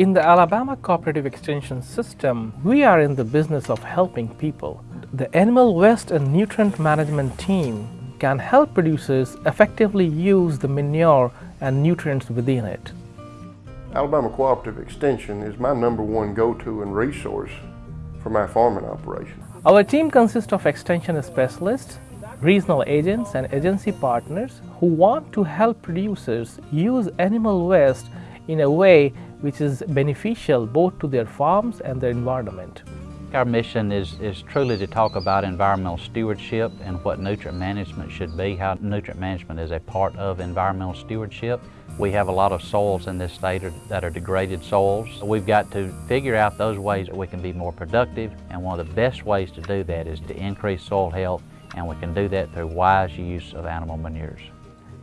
In the Alabama Cooperative Extension System, we are in the business of helping people. The Animal Waste and Nutrient Management team can help producers effectively use the manure and nutrients within it. Alabama Cooperative Extension is my number one go-to and resource for my farming operation. Our team consists of extension specialists, regional agents and agency partners who want to help producers use animal waste in a way which is beneficial both to their farms and their environment. Our mission is, is truly to talk about environmental stewardship and what nutrient management should be, how nutrient management is a part of environmental stewardship. We have a lot of soils in this state that are degraded soils. We've got to figure out those ways that we can be more productive and one of the best ways to do that is to increase soil health and we can do that through wise use of animal manures.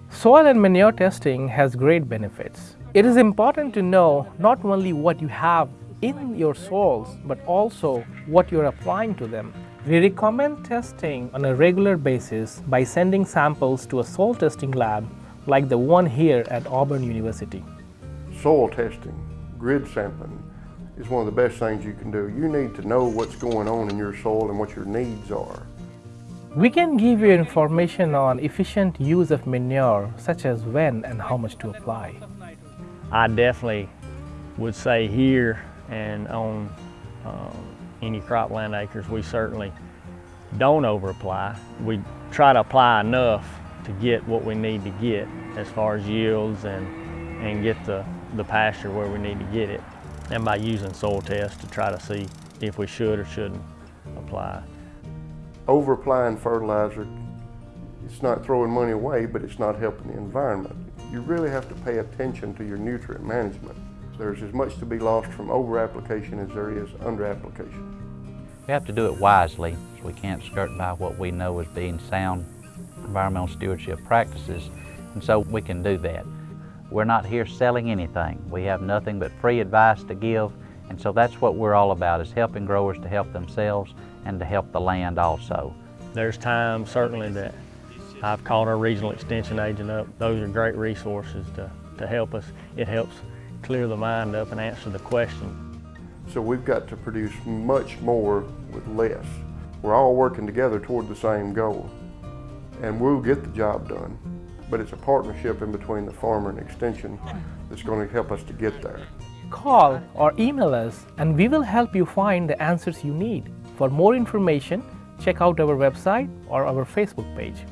Soil and manure testing has great benefits. It is important to know not only what you have in your soils, but also what you're applying to them. We recommend testing on a regular basis by sending samples to a soil testing lab like the one here at Auburn University. Soil testing, grid sampling, is one of the best things you can do. You need to know what's going on in your soil and what your needs are. We can give you information on efficient use of manure, such as when and how much to apply. I definitely would say here and on uh, any cropland acres, we certainly don't over apply. We try to apply enough to get what we need to get as far as yields and, and get the, the pasture where we need to get it. And by using soil tests to try to see if we should or shouldn't apply over applying fertilizer, it's not throwing money away, but it's not helping the environment. You really have to pay attention to your nutrient management. There's as much to be lost from over application as there is under application. We have to do it wisely. So we can't skirt by what we know as being sound environmental stewardship practices, and so we can do that. We're not here selling anything. We have nothing but free advice to give, and so that's what we're all about, is helping growers to help themselves and to help the land also. There's times certainly that I've called our regional extension agent up. Those are great resources to, to help us. It helps clear the mind up and answer the question. So we've got to produce much more with less. We're all working together toward the same goal and we'll get the job done. But it's a partnership in between the farmer and extension that's going to help us to get there. Call or email us and we will help you find the answers you need. For more information, check out our website or our Facebook page.